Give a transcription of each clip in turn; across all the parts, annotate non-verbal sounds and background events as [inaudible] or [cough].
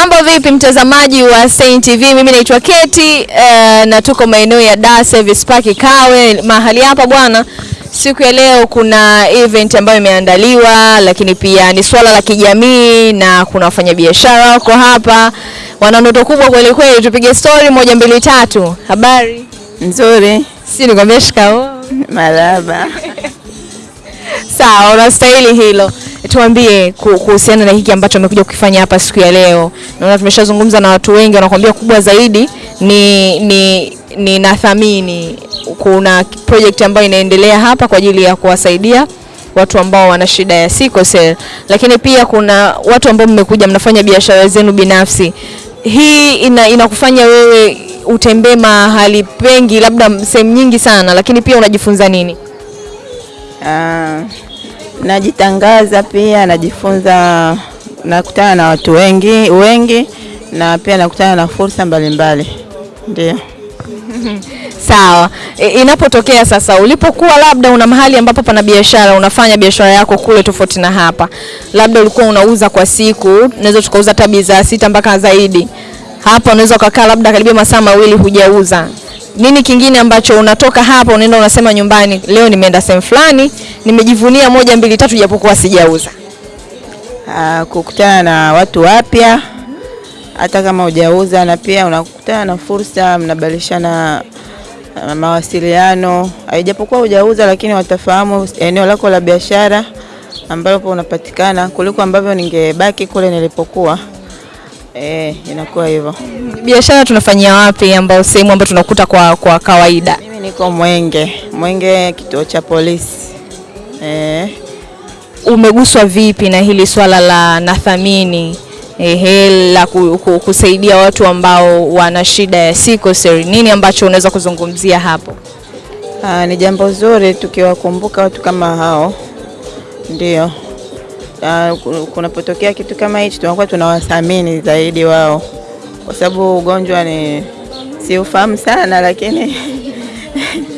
Mambo vipi mtazamaji wa Stein TV? Mimi naitwa Keti uh, na tuko maeneo ya Dar Service Park Kawe. Mahali hapa bwana, siku ya leo kuna event ambayo imeandaliwa, lakini pia ni swala la kijamii na kuna wafanyabiashara wako hapa, wana ndoto kubwa kweli kweli. Tupige story moja mbili tatu. Habari? Nzuri, Si nikwambia shikamoo. maraba. [laughs] Sawa, unastahili hilo. Tuambie kuhusiana na hiki ambacho amekuja kukifanya hapa siku ya leo. Naona tumeshazungumza na watu wengi, wanakuambia kubwa zaidi ni ni ni nathamini. Kuna project ambayo inaendelea hapa kwa ajili ya kuwasaidia watu ambao wana shida ya sickle cell, lakini pia kuna watu ambao mmekuja mnafanya biashara zenu binafsi. Hii ina inakufanya wewe utembee mahali pengi, labda sehemu nyingi sana, lakini pia unajifunza nini? Ah, najitangaza pia, najifunza, nakutana na watu wengi wengi, na pia nakutana na fursa mbalimbali. Ndio. [laughs] Sawa. E, inapotokea sasa ulipokuwa labda una mahali ambapo pana biashara, unafanya biashara yako kule tofauti na hapa, labda ulikuwa unauza kwa siku, unaweza tukauza hata bidhaa sita mpaka zaidi. Hapa unaweza ukakaa labda karibia masaa mawili hujauza. Nini kingine ambacho unatoka hapa unaenda unasema nyumbani, leo nimeenda sehemu fulani, nimejivunia moja mbili tatu, japokuwa sijauza. Ah, kukutana na watu wapya hata kama hujauza, na pia unakutana na fursa, mnabadilishana ah, mawasiliano, haijapokuwa hujauza, lakini watafahamu eneo lako la biashara ambapo unapatikana kuliko ambavyo ningebaki kule nilipokuwa. Eh, inakuwa hivyo. Biashara tunafanyia wapi, ambao sehemu ambayo tunakuta kwa, kwa kawaida? Mimi niko Mwenge, Mwenge kituo cha polisi. Eh, umeguswa vipi na hili swala la nathamini? Ehe, la ku, ku, kusaidia watu ambao wana shida ya sickle cell? Nini ambacho unaweza kuzungumzia hapo? aa, ni jambo zuri tukiwakumbuka watu kama hao, ndio. Ah, kunapotokea kitu kama hichi tunakuwa tunawathamini zaidi wao, kwa sababu ugonjwa ni siufahamu sana, lakini [laughs]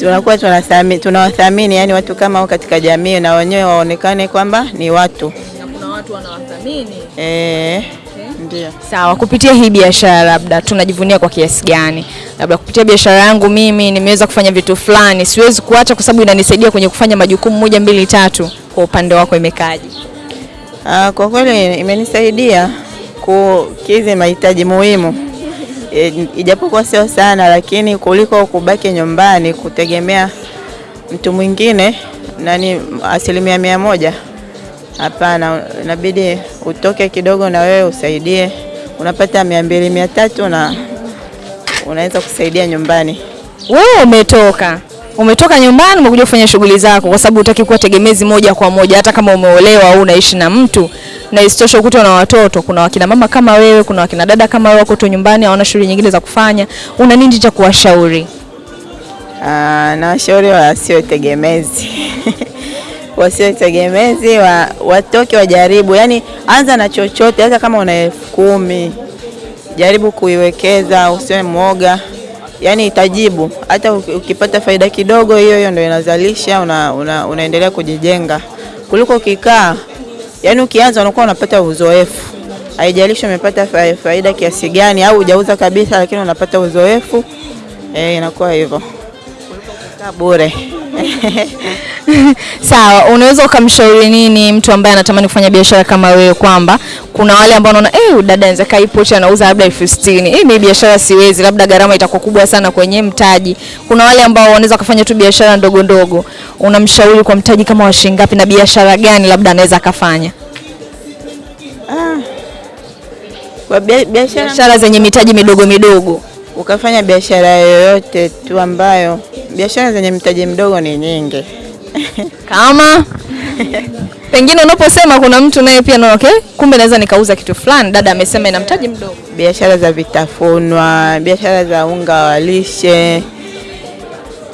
tunakuwa tunathamini, tunawathamini yani watu kama hao katika jamii, na wenyewe waonekane kwamba ni watu na Kuna watu wanawathamini. eh, ndio. Sawa, kupitia hii biashara labda tunajivunia kwa kiasi gani? Labda kupitia biashara yangu mimi nimeweza kufanya vitu fulani, siwezi kuacha kwa sababu inanisaidia kwenye kufanya majukumu moja mbili tatu. Kwa upande wako imekaaje? Ah, kwa kweli imenisaidia kukidhi mahitaji muhimu e, ijapokuwa sio sana, lakini kuliko kubaki nyumbani kutegemea mtu mwingine nani asilimia mia moja. Hapana, inabidi utoke kidogo na wewe usaidie, unapata mia mbili mia tatu na unaweza kusaidia nyumbani. Wewe umetoka umetoka nyumbani umekuja kufanya shughuli zako, kwa sababu hutaki kuwa tegemezi moja kwa moja, hata kama umeolewa au unaishi na mtu, na isitoshe ukuta na watoto. Kuna wakina mama kama wewe, kuna wakina dada kama wewe, wako tu nyumbani, hawana shughuli nyingine za kufanya. Una nini cha kuwashauri? Ah, na washauri wasio tegemezi [laughs] wasio tegemezi wa, watoke wajaribu, yani anza na chochote, hata kama una elfu kumi jaribu kuiwekeza, usiwe mwoga, yani itajibu. Hata ukipata faida kidogo, hiyo hiyo ndio inazalisha, una, una, unaendelea kujijenga kuliko ukikaa, yani ukianza unakuwa unapata uzoefu, haijalishi umepata faida kiasi gani au hujauza kabisa, lakini unapata uzoefu eh, inakuwa hivyo bure. [laughs] Sawa, unaweza ukamshauri nini mtu ambaye anatamani kufanya biashara kama wewe, kwamba kuna wale ambao wanaona eh, dada anaweza kai pochi anauza labda elfu sitini hii mimi biashara siwezi, labda gharama itakuwa kubwa sana kwenye mtaji. Kuna wale ambao wanaweza kufanya tu biashara ndogo ndogo, unamshauri kwa mtaji kama wa shilingi ngapi na biashara gani labda anaweza akafanya? Kwa biashara Biashara zenye mitaji midogo midogo. Ukafanya biashara yoyote tu ambayo biashara zenye mtaji mdogo ni nyingi. [laughs] Kama pengine unaposema kuna mtu naye pia anaona okay, kumbe naweza nikauza kitu fulani, dada amesema ina mtaji mdogo. Biashara za vitafunwa, biashara za unga wa lishe,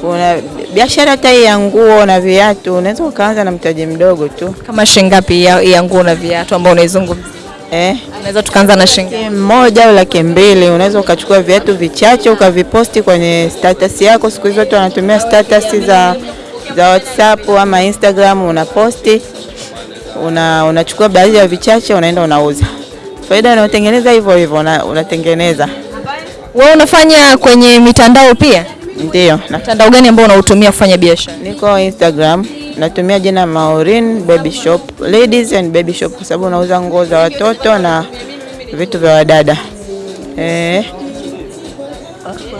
kuna biashara hata ya nguo na viatu, unaweza ukaanza na mtaji mdogo tu Kama shilingi ngapi ya, ya nguo na viatu ambao unaizungumzia? Eh. Unaweza tukaanza na shilingi moja au laki mbili unaweza ukachukua viatu vichache ukaviposti kwenye status yako. Siku hizi watu wanatumia status za, za WhatsApp ama Instagram, unaposti una, unachukua baadhi ya vichache unaenda unauza. faida unayotengeneza hivyo hivyo una- unatengeneza. Wewe unafanya kwenye mitandao pia? Ndio, Mtandao gani ambao unautumia kufanya biashara? niko Instagram natumia jina Maureen Baby Shop, ladies and baby shop, kwa sababu nauza nguo za watoto na vitu vya wadada eh.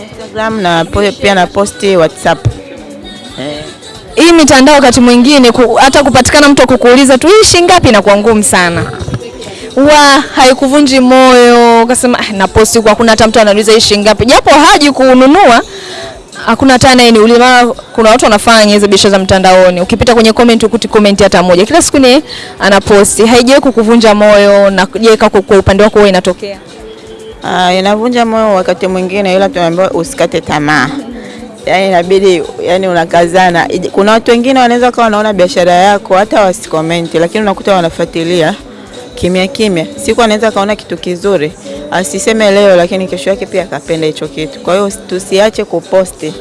Instagram na pia na posti WhatsApp eh. Hii mitandao wakati mwingine ku, hata kupatikana mtu akukuuliza tu hii shilingi ngapi inakuwa ngumu sana. wa haikuvunji moyo ukasema "Ah, na posti kwa kuna hata mtu anauliza hii shilingi ngapi. Japo haji kununua hakuna hata anayeniuliza. Maana kuna watu wanafanya hizo biashara za mtandaoni. Ukipita kwenye comment ukuti comment hata moja. Kila siku ni anaposti. Haijawahi kukuvunja moyo na je, kwa upande wako wewe inatokea? Ah, inavunja moyo wakati mwingine, ila tunaambiwa usikate tamaa. Yaani inabidi yani unakazana. Kuna watu wengine wanaweza kuwa wanaona biashara yako hata wasikomenti, lakini unakuta wanafuatilia kimya kimya. Siku anaweza kaona kitu kizuri asiseme leo, lakini kesho yake pia akapenda hicho kitu. Kwa hiyo tusiache kuposti,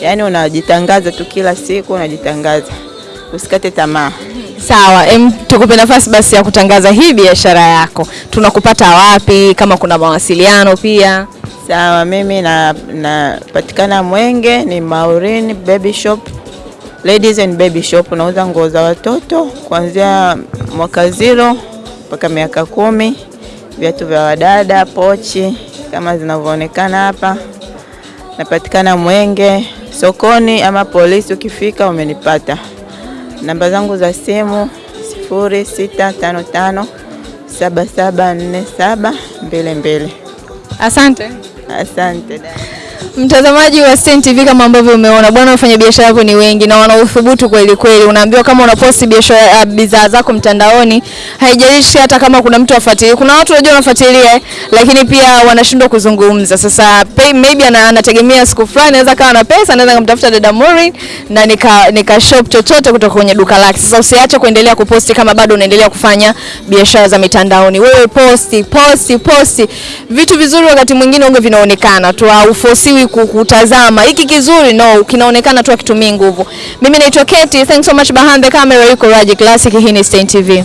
yaani unajitangaza tu kila siku, unajitangaza, usikate tamaa. Sawa, em, tukupe nafasi basi ya kutangaza hii biashara yako. Tunakupata wapi? Kama kuna mawasiliano pia. Sawa, mimi na napatikana Mwenge, ni Maureen Baby Shop, Ladies and Baby Shop. Nauza nguo za watoto kuanzia mwaka zero mpaka miaka kumi, viatu vya wadada, pochi kama zinavyoonekana hapa. Napatikana Mwenge sokoni ama polisi, ukifika umenipata. Namba zangu za simu sifuri sita tano tano saba saba nne saba mbili mbili. Asante. Asante dada. Mtazamaji wa Stein TV kama ambavyo umeona bwana, wafanya biashara hapo ni wengi na wana uthubutu kweli kweli. Unaambiwa kama unaposti biashara uh, bidhaa zako mtandaoni, haijalishi hata kama kuna mtu afuatilia. Kuna watu wajua wanafuatilia lakini pia wanashindwa kuzungumza. Sasa pay, maybe anategemea siku fulani anaweza kawa na pesa, anaweza kumtafuta dada Maureen na nika, nika shop chochote kutoka kwenye duka lake. Sasa usiache kuendelea kuposti kama bado unaendelea kufanya biashara za mitandaoni. Wewe posti, posti, posti. Vitu vizuri wakati mwingine unge vinaonekana tu, hauforsiwi ku- kutazama. Hiki kizuri no, kinaonekana tu akitumia nguvu. Mimi naitwa Keti. Thanks so much behind the camera yuko Raji Classic. Hii ni Stein TV.